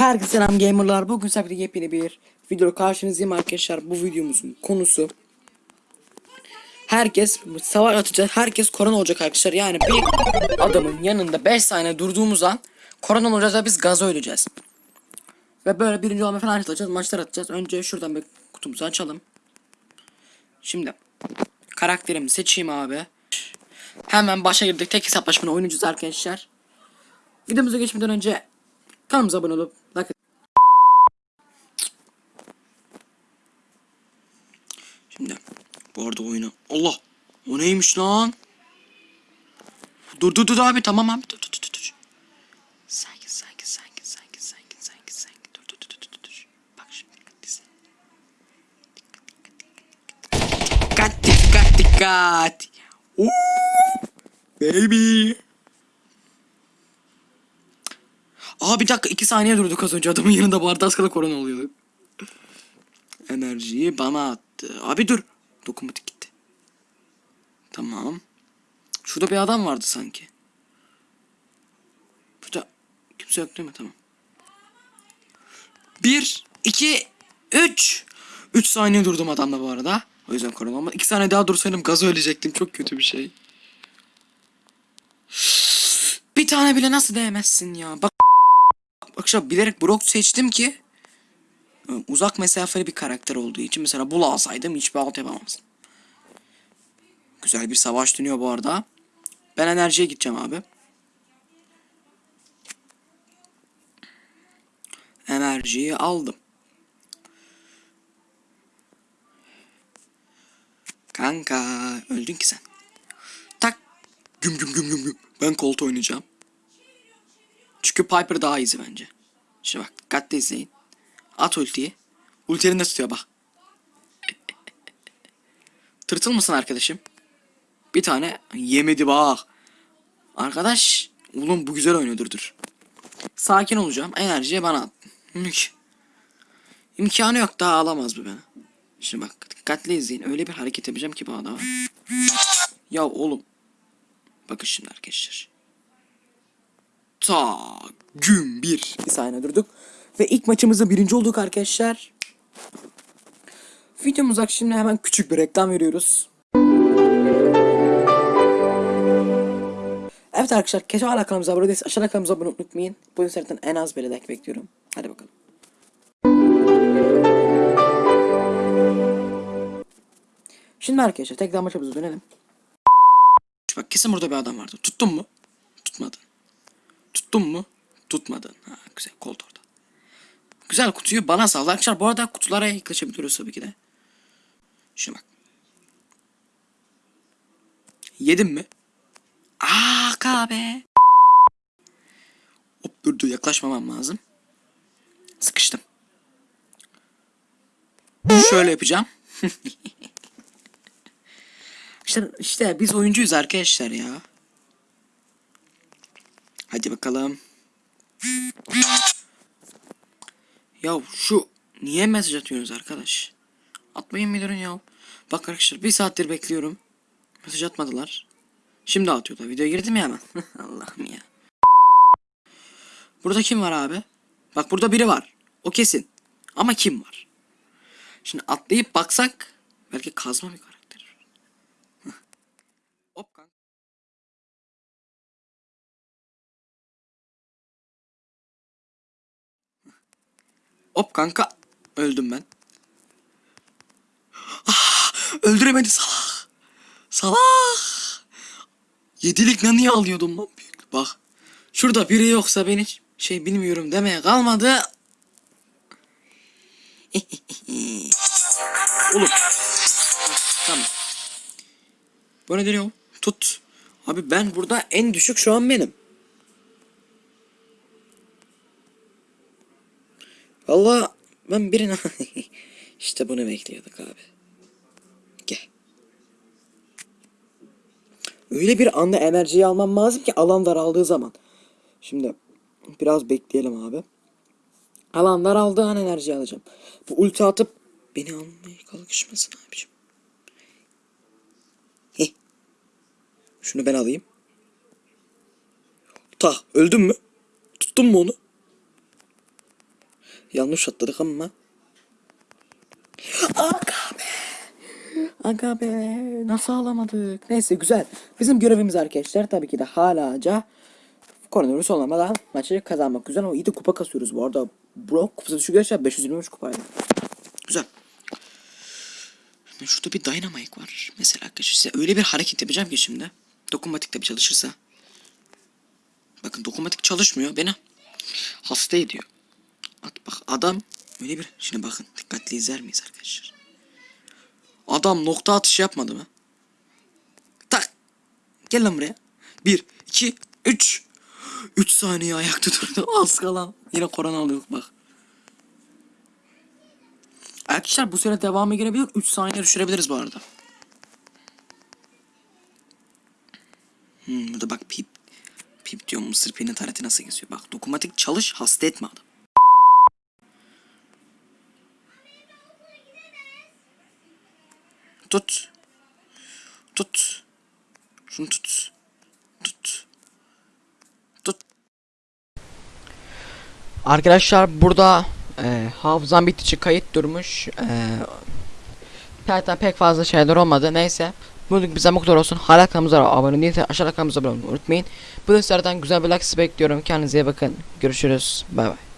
Herkese selam gamerlar. Bugün sizlerle yepyeni bir video karşınızdayım arkadaşlar. Bu videomuzun konusu Herkes savaş atacak. Herkes korona olacak arkadaşlar. Yani bir adamın yanında 5 saniye durduğumuz an korona olacağız ve biz gaza öleceğiz. Ve böyle birinci olma falan atacağız. Maçlar atacağız. Önce şuradan bir kutumuzu açalım. Şimdi karakterimi seçeyim abi. Hemen başa girdik. Tek hesaplaşmada oynayacağız arkadaşlar. Videomuza geçmeden önce kanalımıza abone olup like Şimdi bu arada oyunu Allah o neymiş lan? Dur dur dur abi tamam abi dur dur dur dur. Sakin sakin sakin sakin sakin sakin sakin dur dur dur dur dur. Bak şimdi dikkat izle. Dikkat dikkat dikkat. Oo, baby. Aa bir dakika iki saniye durduk az önce adamın yanında barda az kala korona oluyordu. Enerjiyi bana attı. Abi dur. Dokunmatik gitti. Tamam. Şurada bir adam vardı sanki. Burada kimse yok değil mi? Tamam. Bir, iki, üç. Üç saniye durdum adamla bu arada. O yüzden korona olmadı. İki saniye daha dursaydım gazı ölecektim. Çok kötü bir şey. Bir tane bile nasıl değmezsin ya? Bak Arkadaşlar bilerek Brock seçtim ki uzak mesafeli bir karakter olduğu için mesela Bull alsaydım hiçbir alt yapamazdım. Güzel bir savaş dönüyor bu arada. Ben enerjiye gideceğim abi. Enerjiyi aldım. Kanka öldün ki sen. Tak. Güm güm güm güm güm. Ben Colt oynayacağım. Çünkü Piper daha easy bence. Şimdi bak dikkatli izleyin. At ultiyi. Ultilerini de tutuyor bak. Tırtıl mısın arkadaşım? Bir tane yemedi bak. Arkadaş. Oğlum bu güzel oynuyordur dur. Sakin olacağım. Enerjiyi bana at. Mük. İmkanı yok daha alamaz bu beni. Şimdi bak dikkatli izleyin. Öyle bir hareket yapacağım ki bu adama. Ya oğlum. Bakın şimdi arkadaşlar. Ta gün bir. Saniye durduk. Ve ilk maçımızda birinci olduk arkadaşlar. Videomuza şimdi hemen küçük bir reklam veriyoruz. Evet arkadaşlar keşke hala kanalımıza abone değilseniz aşağıda kanalımıza abone unutmayın. Bu seriden en az bir like bekliyorum. Hadi bakalım. Şimdi arkadaşlar tekrar maçımıza dönelim. Bak kesin burada bir adam vardı. Tuttun mu? Tutmadın. Tuttun mu? Tutmadın. Ha, güzel kolt orada. Güzel kutuyu bana sal. Arkadaşlar bu arada kutulara yaklaşabiliyoruz tabii ki de. Şuna bak. Yedim mi? Aa kahve. Hop dur dur yaklaşmamam lazım. Sıkıştım. Şöyle yapacağım. işte, işte biz oyuncuyuz arkadaşlar ya. Hadi bakalım. Ya şu niye mesaj atıyorsunuz arkadaş? Atmayın durun ya. Bak arkadaşlar bir saattir bekliyorum. Mesaj atmadılar. Şimdi atıyorlar. Videoya girdim ya hemen. Allah'ım ya. Burada kim var abi? Bak burada biri var. O kesin. Ama kim var? Şimdi atlayıp baksak belki kazma bir karakter. Hop kanka. Hop kanka. Öldüm ben. Ah, öldüremedi salak. Salak. Yedilik ne niye alıyordum lan büyük. Bak. Şurada biri yoksa ben hiç şey bilmiyorum demeye kalmadı. Oğlum. Tamam. Bu ne diyor? Tut. Abi ben burada en düşük şu an benim. Valla ben birine... işte bunu bekliyorduk abi. Gel. Öyle bir anda enerjiyi almam lazım ki alan daraldığı zaman. Şimdi biraz bekleyelim abi. Alan daraldığı an enerji alacağım. Bu ulti atıp beni almaya kalkışmasın abicim. Heh. Şunu ben alayım. Ta öldün mü? Tuttun mu onu? Yanlış atladık ama. Aga be. Aga be. Nasıl alamadık? Neyse güzel. Bizim görevimiz arkadaşlar tabii ki de halaca koronavirüs olmadan maçı kazanmak. Güzel ama iyi de kupa kasıyoruz bu arada. Bro kupası düşük arkadaşlar 523 kupaydı. Güzel. Şurada bir dynamite var. Mesela arkadaşlar size öyle bir hareket yapacağım ki şimdi. Dokunmatik bir çalışırsa. Bakın dokunmatik çalışmıyor beni. Hasta ediyor. Bak adam öyle bir şimdi bakın dikkatli izler miyiz arkadaşlar? Adam nokta atışı yapmadı mı? Tak. Gel lan buraya. Bir, iki, üç. Üç saniye ayakta durdu. Az kalan. Yine korona alıyorduk bak. Arkadaşlar bu süre devamı gelebilir. 3 saniye düşürebiliriz bu arada. Hmm, burada bak pip. Pip diyor mısır peynir tarihti nasıl geziyor. Bak dokunmatik çalış hasta etme adam. Tut. Tut. Şunu tut. Tut. Tut. Arkadaşlar burada e, hafızam bittiği kayıt durmuş. E, zaten pek fazla şeyler olmadı. Neyse. Bugün bize mutlu olsun. Hala kanalımıza abone değilse aşağıda kanalımıza abone olmayı unutmayın. Bu derslerden güzel bir like bekliyorum. Kendinize iyi bakın. Görüşürüz. Bay bay.